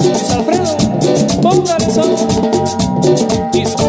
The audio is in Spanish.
Luis Alfredo, póngale son.